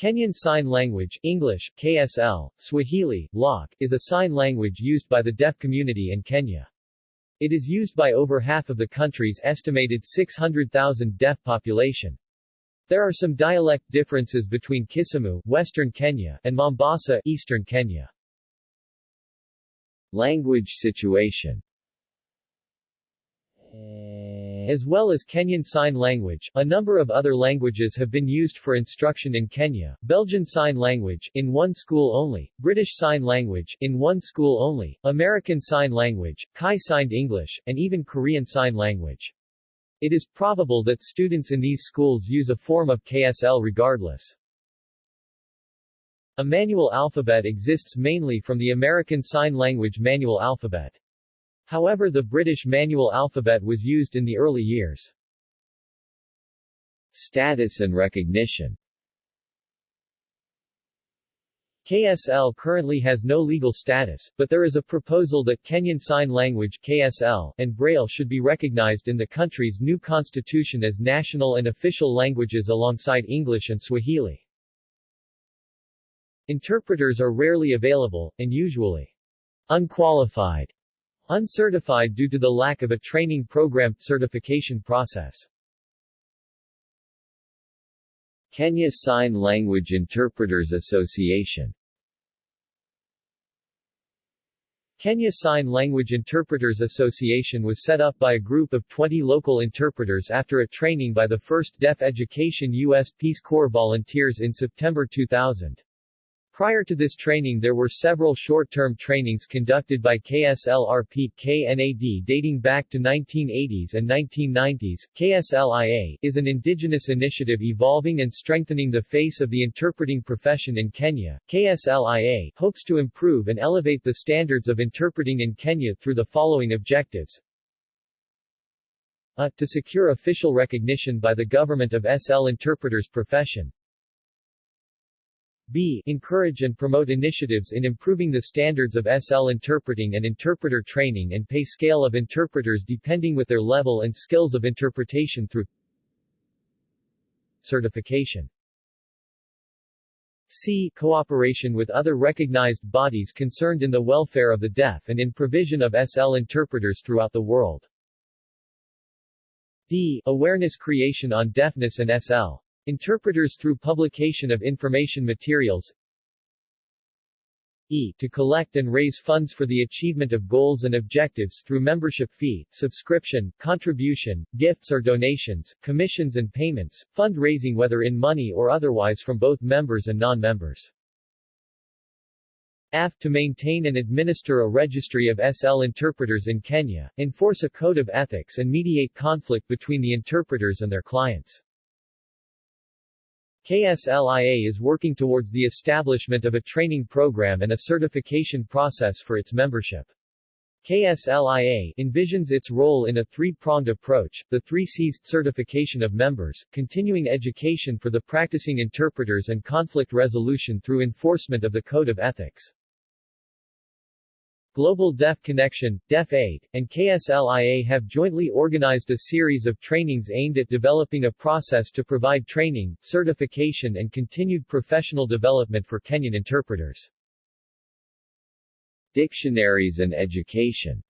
Kenyan Sign Language English, KSL, Swahili, Lok, is a sign language used by the deaf community in Kenya. It is used by over half of the country's estimated 600,000 deaf population. There are some dialect differences between Kisumu, western Kenya, and Mombasa, eastern Kenya. Language situation eh, as well as Kenyan Sign Language, a number of other languages have been used for instruction in Kenya, Belgian Sign Language, in one school only, British Sign Language, in one school only, American Sign Language, Kai Signed English, and even Korean Sign Language. It is probable that students in these schools use a form of KSL regardless. A manual alphabet exists mainly from the American Sign Language manual alphabet. However the British manual alphabet was used in the early years. Status and recognition KSL currently has no legal status, but there is a proposal that Kenyan Sign Language KSL and Braille should be recognized in the country's new constitution as national and official languages alongside English and Swahili. Interpreters are rarely available, and usually unqualified Uncertified due to the lack of a training program certification process. Kenya Sign Language Interpreters Association Kenya Sign Language Interpreters Association was set up by a group of 20 local interpreters after a training by the 1st Deaf Education U.S. Peace Corps volunteers in September 2000. Prior to this training there were several short-term trainings conducted by KSLRP KNAD dating back to 1980s and 1990s. KSLIA is an indigenous initiative evolving and strengthening the face of the interpreting profession in Kenya. KSLIA hopes to improve and elevate the standards of interpreting in Kenya through the following objectives. A. To secure official recognition by the government of SL interpreters profession. B. Encourage and promote initiatives in improving the standards of SL interpreting and interpreter training and pay scale of interpreters depending with their level and skills of interpretation through certification. C. Cooperation with other recognized bodies concerned in the welfare of the deaf and in provision of SL interpreters throughout the world. D. Awareness creation on deafness and SL. Interpreters through publication of information materials E. To collect and raise funds for the achievement of goals and objectives through membership fee, subscription, contribution, gifts or donations, commissions and payments, fundraising whether in money or otherwise from both members and non-members. F. To maintain and administer a registry of SL interpreters in Kenya, enforce a code of ethics and mediate conflict between the interpreters and their clients. KSLIA is working towards the establishment of a training program and a certification process for its membership. KSLIA envisions its role in a three-pronged approach, the three C's, certification of members, continuing education for the practicing interpreters and conflict resolution through enforcement of the Code of Ethics. Global Deaf Connection, Deaf Aid, and KSLIA have jointly organized a series of trainings aimed at developing a process to provide training, certification and continued professional development for Kenyan interpreters. Dictionaries and education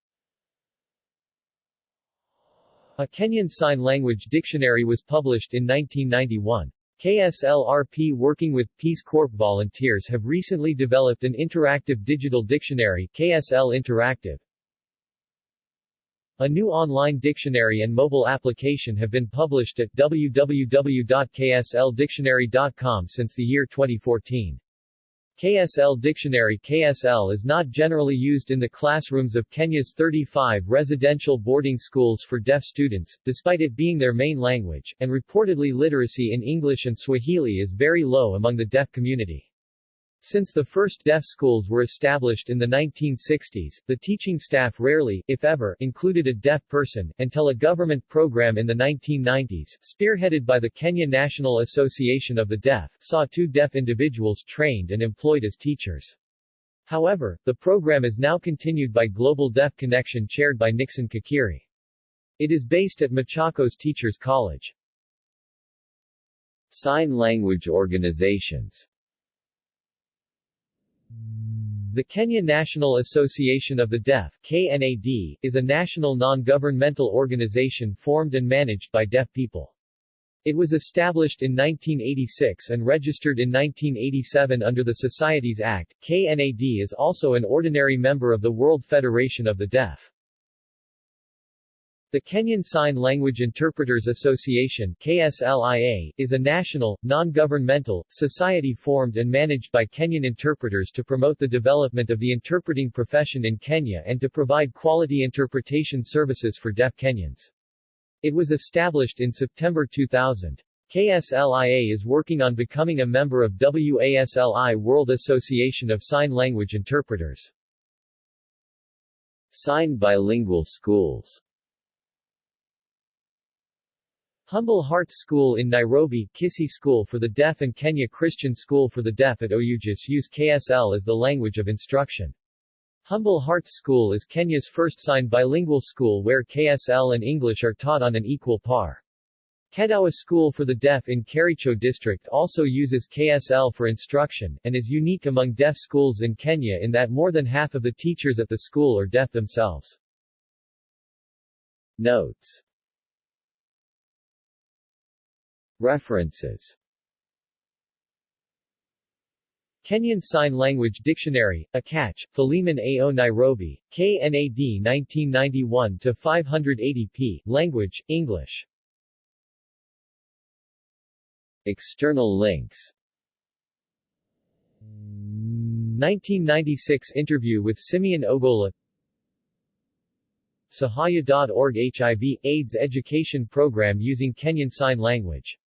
A Kenyan Sign Language Dictionary was published in 1991. KSLRP working with Peace Corps volunteers have recently developed an interactive digital dictionary, KSL Interactive. A new online dictionary and mobile application have been published at www.ksldictionary.com since the year 2014. KSL Dictionary KSL is not generally used in the classrooms of Kenya's 35 residential boarding schools for deaf students, despite it being their main language, and reportedly literacy in English and Swahili is very low among the deaf community. Since the first deaf schools were established in the 1960s, the teaching staff rarely, if ever, included a deaf person, until a government program in the 1990s, spearheaded by the Kenya National Association of the Deaf, saw two deaf individuals trained and employed as teachers. However, the program is now continued by Global Deaf Connection chaired by Nixon Kakiri. It is based at Machakos Teachers College. Sign language organizations the Kenya National Association of the Deaf KNAD, is a national non-governmental organization formed and managed by deaf people. It was established in 1986 and registered in 1987 under the Societies Act. KNAD is also an ordinary member of the World Federation of the Deaf. The Kenyan Sign Language Interpreters Association KSLIA, is a national, non-governmental, society formed and managed by Kenyan interpreters to promote the development of the interpreting profession in Kenya and to provide quality interpretation services for deaf Kenyans. It was established in September 2000. KSLIA is working on becoming a member of WASLI World Association of Sign Language Interpreters. Sign bilingual schools Humble Hearts School in Nairobi, Kisii School for the Deaf and Kenya Christian School for the Deaf at Oyugis use KSL as the language of instruction. Humble Hearts School is Kenya's first signed bilingual school where KSL and English are taught on an equal par. Kedowa School for the Deaf in Kericho District also uses KSL for instruction, and is unique among deaf schools in Kenya in that more than half of the teachers at the school are deaf themselves. Notes References Kenyan Sign Language Dictionary, Akach, Philemon A. O. Nairobi, KNAD 1991-580 p. Language, English. External links 1996 interview with Simeon Ogola Sahaya.org HIV, AIDS education program using Kenyan Sign Language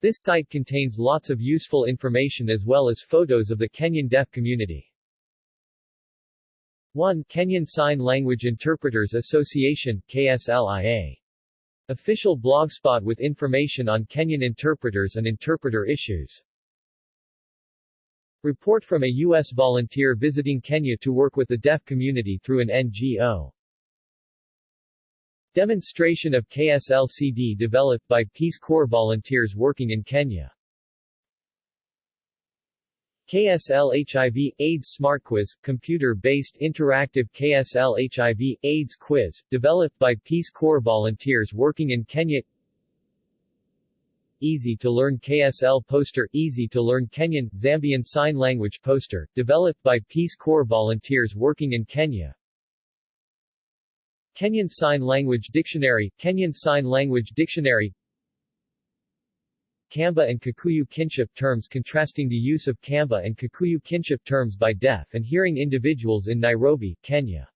this site contains lots of useful information as well as photos of the Kenyan deaf community. 1. Kenyan Sign Language Interpreters Association, KSLIA. Official blogspot with information on Kenyan interpreters and interpreter issues. Report from a U.S. volunteer visiting Kenya to work with the deaf community through an NGO. Demonstration of KSLCD developed by Peace Corps volunteers working in Kenya. KSL HIV AIDS Smart Quiz, computer-based interactive KSL HIV AIDS quiz, developed by Peace Corps volunteers working in Kenya. Easy to learn KSL poster Easy to learn Kenyan Zambian Sign Language poster, developed by Peace Corps volunteers working in Kenya. Kenyan Sign Language Dictionary Kenyan Sign Language Dictionary. Kamba and Kikuyu kinship terms contrasting the use of Kamba and Kikuyu kinship terms by deaf and hearing individuals in Nairobi, Kenya